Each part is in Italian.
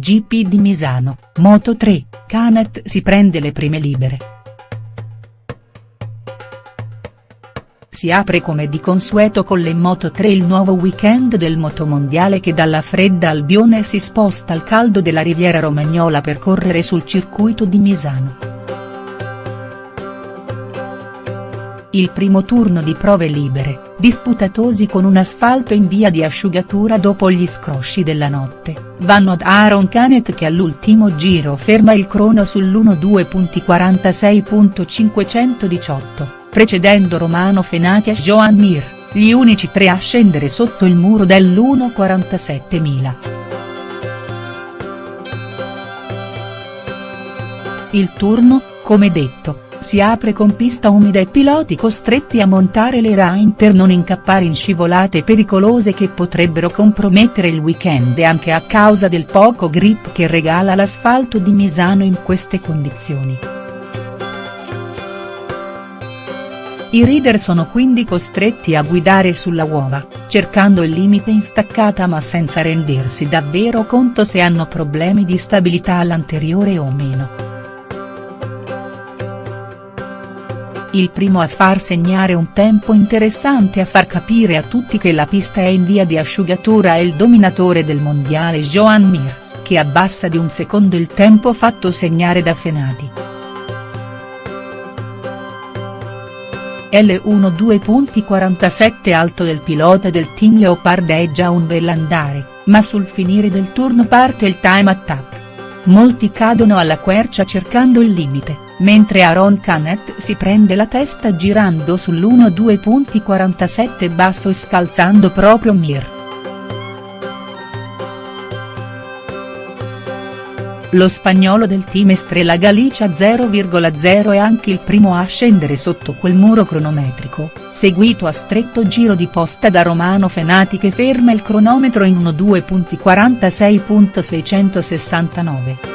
GP di Misano, Moto 3, Canet si prende le prime libere. Si apre come di consueto con le Moto 3 il nuovo weekend del motomondiale che dalla fredda Albione si sposta al caldo della Riviera Romagnola per correre sul circuito di Misano. Il primo turno di prove libere, disputatosi con un asfalto in via di asciugatura dopo gli scrosci della notte, vanno ad Aaron Canet che all'ultimo giro ferma il crono sull'1.2.46.518, precedendo Romano Fenati e Joan Mir, gli unici tre a scendere sotto il muro dell'1.47.000. Il turno, come detto, si apre con pista umida e piloti costretti a montare le rain per non incappare in scivolate pericolose che potrebbero compromettere il weekend anche a causa del poco grip che regala l'asfalto di Misano in queste condizioni. I rider sono quindi costretti a guidare sulla uova, cercando il limite in staccata ma senza rendersi davvero conto se hanno problemi di stabilità all'anteriore o meno. Il primo a far segnare un tempo interessante a far capire a tutti che la pista è in via di asciugatura è il dominatore del mondiale Joan Mir, che abbassa di un secondo il tempo fatto segnare da Fenati. L1 2.47 alto del pilota del team Leopard è già un bell'andare, ma sul finire del turno parte il time attack. Molti cadono alla quercia cercando il limite mentre Aaron Canet si prende la testa girando sull'1-2.47 basso e scalzando proprio Mir. Lo spagnolo del team Estrella Galicia 0,0 è anche il primo a scendere sotto quel muro cronometrico, seguito a stretto giro di posta da Romano Fenati che ferma il cronometro in 1.2.46.669.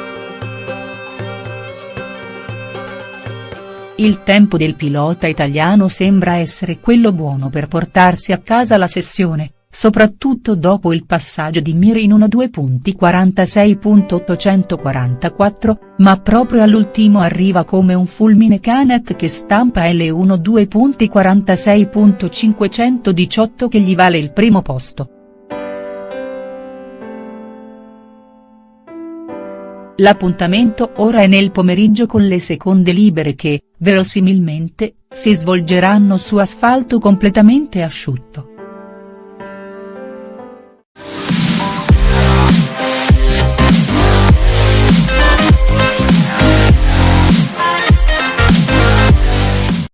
Il tempo del pilota italiano sembra essere quello buono per portarsi a casa la sessione, soprattutto dopo il passaggio di Mir in 1.2.46.844, ma proprio all'ultimo arriva come un fulmine Canet che stampa L1 2.46.518 che gli vale il primo posto. L'appuntamento ora è nel pomeriggio con le seconde libere che, verosimilmente, si svolgeranno su asfalto completamente asciutto.